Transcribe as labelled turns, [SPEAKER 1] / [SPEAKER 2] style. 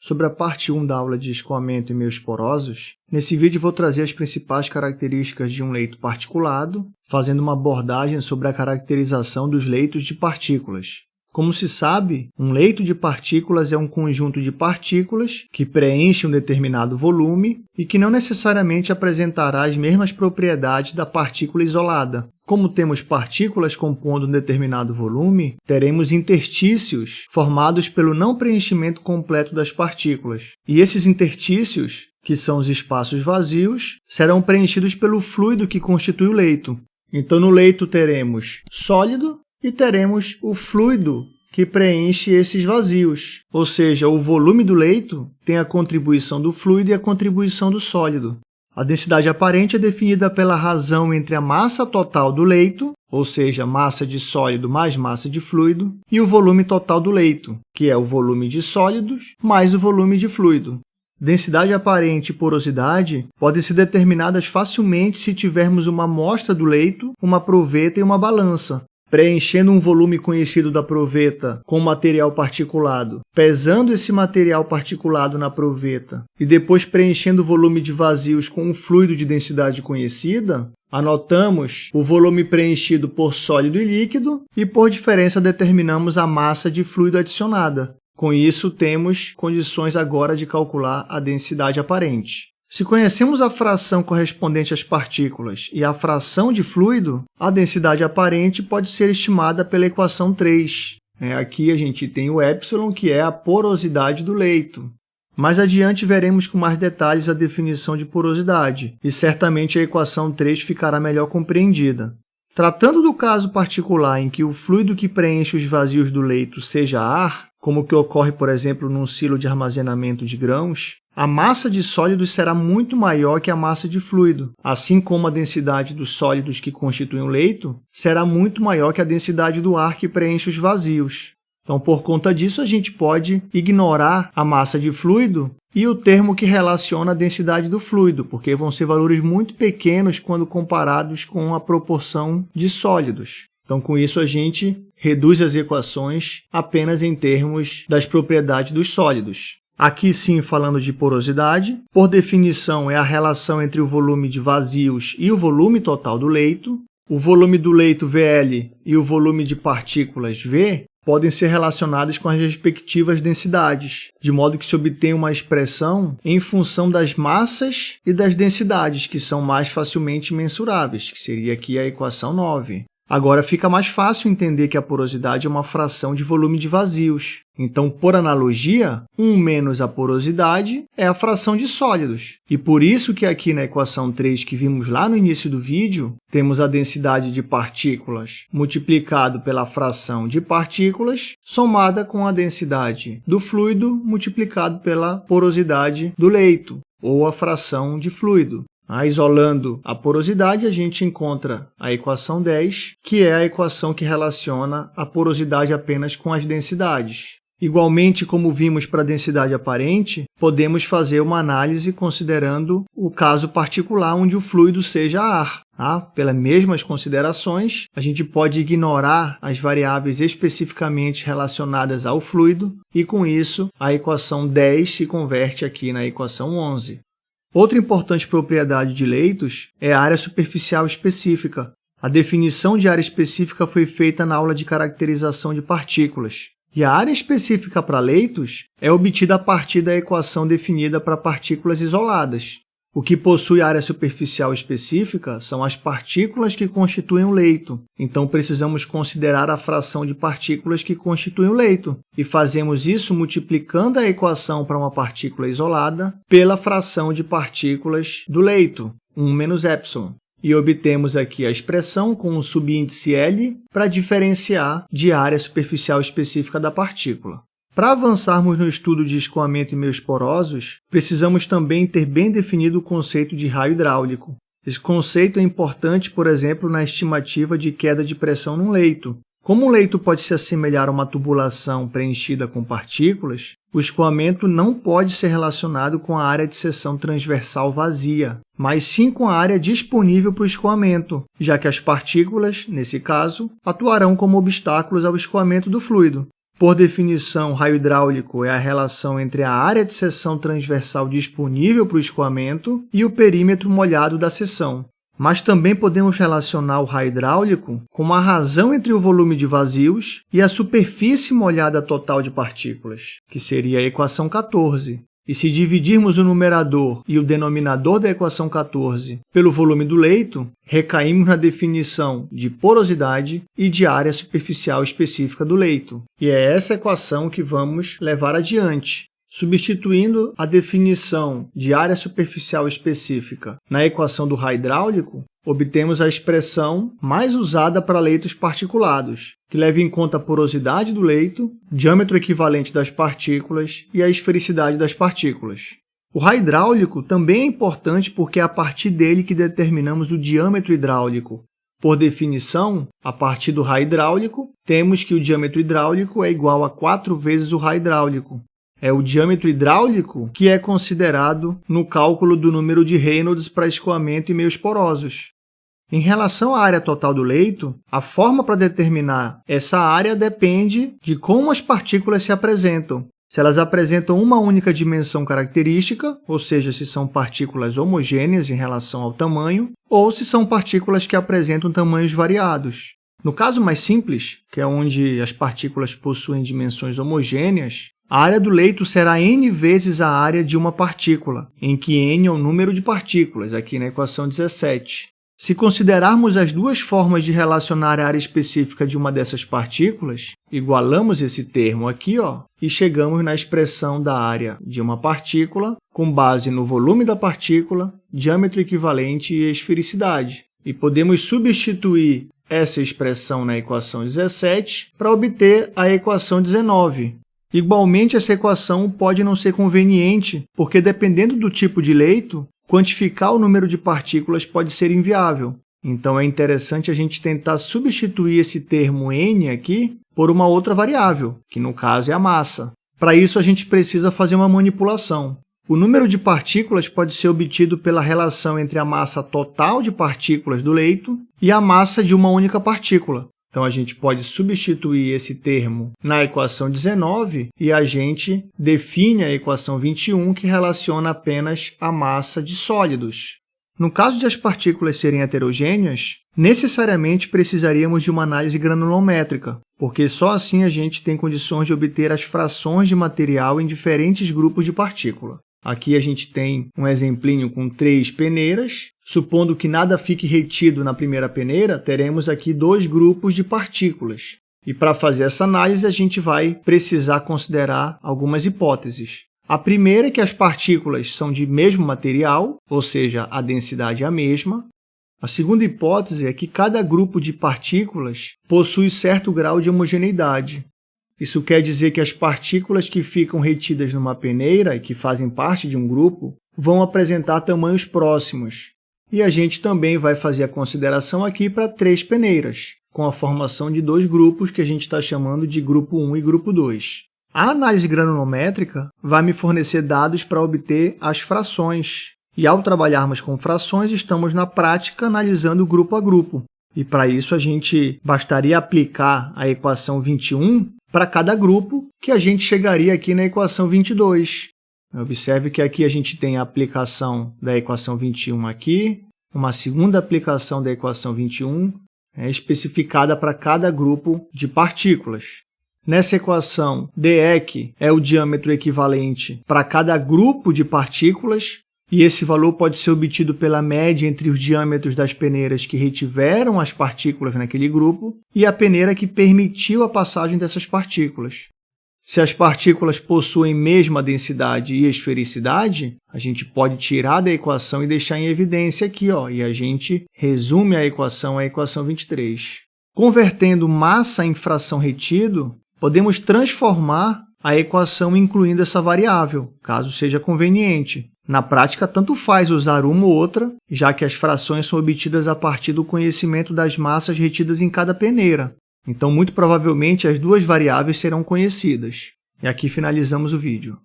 [SPEAKER 1] sobre a parte 1 da aula de escoamento em meios porosos. Nesse vídeo vou trazer as principais características de um leito particulado, fazendo uma abordagem sobre a caracterização dos leitos de partículas. Como se sabe, um leito de partículas é um conjunto de partículas que preenche um determinado volume e que não necessariamente apresentará as mesmas propriedades da partícula isolada. Como temos partículas compondo um determinado volume, teremos interstícios formados pelo não preenchimento completo das partículas. E esses interstícios, que são os espaços vazios, serão preenchidos pelo fluido que constitui o leito. Então, no leito teremos sólido e teremos o fluido que preenche esses vazios, ou seja, o volume do leito tem a contribuição do fluido e a contribuição do sólido. A densidade aparente é definida pela razão entre a massa total do leito, ou seja, massa de sólido mais massa de fluido, e o volume total do leito, que é o volume de sólidos mais o volume de fluido. Densidade aparente e porosidade podem ser determinadas facilmente se tivermos uma amostra do leito, uma proveta e uma balança, preenchendo um volume conhecido da proveta com material particulado, pesando esse material particulado na proveta e depois preenchendo o volume de vazios com um fluido de densidade conhecida, anotamos o volume preenchido por sólido e líquido e, por diferença, determinamos a massa de fluido adicionada. Com isso, temos condições agora de calcular a densidade aparente. Se conhecemos a fração correspondente às partículas e a fração de fluido, a densidade aparente pode ser estimada pela equação 3. É, aqui a gente tem o epsilon, que é a porosidade do leito. Mais adiante veremos com mais detalhes a definição de porosidade, e certamente a equação 3 ficará melhor compreendida. Tratando do caso particular em que o fluido que preenche os vazios do leito seja ar, como o que ocorre, por exemplo, num silo de armazenamento de grãos, a massa de sólidos será muito maior que a massa de fluido, assim como a densidade dos sólidos que constituem o leito será muito maior que a densidade do ar que preenche os vazios. Então, por conta disso, a gente pode ignorar a massa de fluido e o termo que relaciona a densidade do fluido, porque vão ser valores muito pequenos quando comparados com a proporção de sólidos. Então, com isso, a gente reduz as equações apenas em termos das propriedades dos sólidos. Aqui sim falando de porosidade, por definição é a relação entre o volume de vazios e o volume total do leito. O volume do leito VL e o volume de partículas V podem ser relacionados com as respectivas densidades, de modo que se obtém uma expressão em função das massas e das densidades, que são mais facilmente mensuráveis, que seria aqui a equação 9. Agora fica mais fácil entender que a porosidade é uma fração de volume de vazios. Então, por analogia, 1 menos a porosidade é a fração de sólidos. E por isso que aqui na equação 3 que vimos lá no início do vídeo, temos a densidade de partículas multiplicado pela fração de partículas, somada com a densidade do fluido multiplicado pela porosidade do leito, ou a fração de fluido. Ah, isolando a porosidade, a gente encontra a equação 10, que é a equação que relaciona a porosidade apenas com as densidades. Igualmente, como vimos para a densidade aparente, podemos fazer uma análise considerando o caso particular onde o fluido seja ar. Ah, pelas mesmas considerações, a gente pode ignorar as variáveis especificamente relacionadas ao fluido e, com isso, a equação 10 se converte aqui na equação 11. Outra importante propriedade de leitos é a área superficial específica. A definição de área específica foi feita na aula de caracterização de partículas. E a área específica para leitos é obtida a partir da equação definida para partículas isoladas. O que possui área superficial específica são as partículas que constituem o leito. Então, precisamos considerar a fração de partículas que constituem o leito. E fazemos isso multiplicando a equação para uma partícula isolada pela fração de partículas do leito, 1 menos epsilon. E obtemos aqui a expressão com o subíndice L para diferenciar de área superficial específica da partícula. Para avançarmos no estudo de escoamento em meios porosos, precisamos também ter bem definido o conceito de raio hidráulico. Esse conceito é importante, por exemplo, na estimativa de queda de pressão num leito. Como um leito pode se assemelhar a uma tubulação preenchida com partículas, o escoamento não pode ser relacionado com a área de seção transversal vazia, mas sim com a área disponível para o escoamento, já que as partículas, nesse caso, atuarão como obstáculos ao escoamento do fluido. Por definição, raio hidráulico é a relação entre a área de seção transversal disponível para o escoamento e o perímetro molhado da seção. Mas também podemos relacionar o raio hidráulico com a razão entre o volume de vazios e a superfície molhada total de partículas, que seria a equação 14. E se dividirmos o numerador e o denominador da equação 14 pelo volume do leito, recaímos na definição de porosidade e de área superficial específica do leito. E é essa equação que vamos levar adiante. Substituindo a definição de área superficial específica na equação do raio hidráulico, obtemos a expressão mais usada para leitos particulados, que leva em conta a porosidade do leito, diâmetro equivalente das partículas e a esfericidade das partículas. O raio hidráulico também é importante porque é a partir dele que determinamos o diâmetro hidráulico. Por definição, a partir do raio hidráulico, temos que o diâmetro hidráulico é igual a 4 vezes o raio hidráulico, é o diâmetro hidráulico que é considerado no cálculo do número de Reynolds para escoamento e meios porosos. Em relação à área total do leito, a forma para determinar essa área depende de como as partículas se apresentam. Se elas apresentam uma única dimensão característica, ou seja, se são partículas homogêneas em relação ao tamanho, ou se são partículas que apresentam tamanhos variados. No caso mais simples, que é onde as partículas possuem dimensões homogêneas, a área do leito será n vezes a área de uma partícula, em que n é o número de partículas, aqui na equação 17. Se considerarmos as duas formas de relacionar a área específica de uma dessas partículas, igualamos esse termo aqui ó, e chegamos na expressão da área de uma partícula com base no volume da partícula, diâmetro equivalente e esfericidade. E podemos substituir essa expressão na equação 17 para obter a equação 19, Igualmente, essa equação pode não ser conveniente, porque dependendo do tipo de leito, quantificar o número de partículas pode ser inviável. Então, é interessante a gente tentar substituir esse termo n aqui por uma outra variável, que no caso é a massa. Para isso, a gente precisa fazer uma manipulação. O número de partículas pode ser obtido pela relação entre a massa total de partículas do leito e a massa de uma única partícula. Então, a gente pode substituir esse termo na equação 19 e a gente define a equação 21, que relaciona apenas a massa de sólidos. No caso de as partículas serem heterogêneas, necessariamente precisaríamos de uma análise granulométrica, porque só assim a gente tem condições de obter as frações de material em diferentes grupos de partícula. Aqui a gente tem um exemplinho com três peneiras. Supondo que nada fique retido na primeira peneira, teremos aqui dois grupos de partículas. E para fazer essa análise, a gente vai precisar considerar algumas hipóteses. A primeira é que as partículas são de mesmo material, ou seja, a densidade é a mesma. A segunda hipótese é que cada grupo de partículas possui certo grau de homogeneidade, isso quer dizer que as partículas que ficam retidas numa peneira e que fazem parte de um grupo vão apresentar tamanhos próximos. E a gente também vai fazer a consideração aqui para três peneiras, com a formação de dois grupos que a gente está chamando de grupo 1 e grupo 2. A análise granulométrica vai me fornecer dados para obter as frações. E ao trabalharmos com frações, estamos na prática analisando grupo a grupo. E para isso a gente bastaria aplicar a equação 21 para cada grupo, que a gente chegaria aqui na equação 22. Observe que aqui a gente tem a aplicação da equação 21 aqui, uma segunda aplicação da equação 21, é, especificada para cada grupo de partículas. Nessa equação, dEq é o diâmetro equivalente para cada grupo de partículas, e esse valor pode ser obtido pela média entre os diâmetros das peneiras que retiveram as partículas naquele grupo e a peneira que permitiu a passagem dessas partículas. Se as partículas possuem mesma densidade e esfericidade, a gente pode tirar da equação e deixar em evidência aqui, ó, e a gente resume a equação à equação 23. Convertendo massa em fração retido, podemos transformar a equação incluindo essa variável, caso seja conveniente. Na prática, tanto faz usar uma ou outra, já que as frações são obtidas a partir do conhecimento das massas retidas em cada peneira. Então, muito provavelmente, as duas variáveis serão conhecidas. E aqui finalizamos o vídeo.